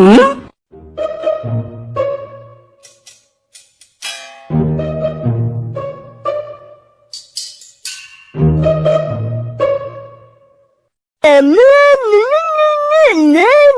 Ừ? em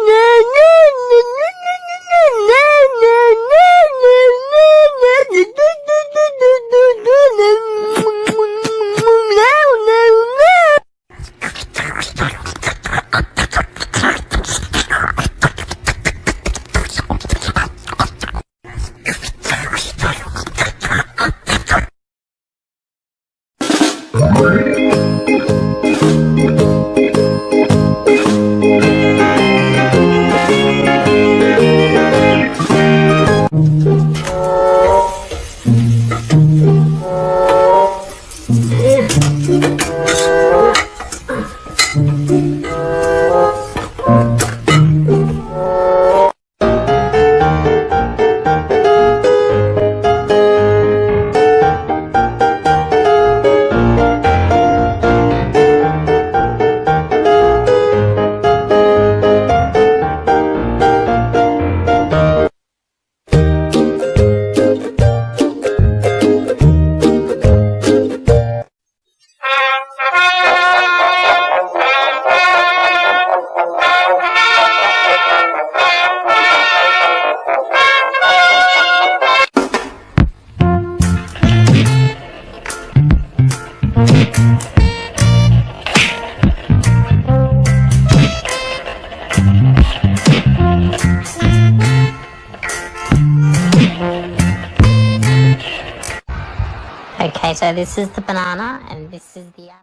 Okay, so this is the banana and this is the apple.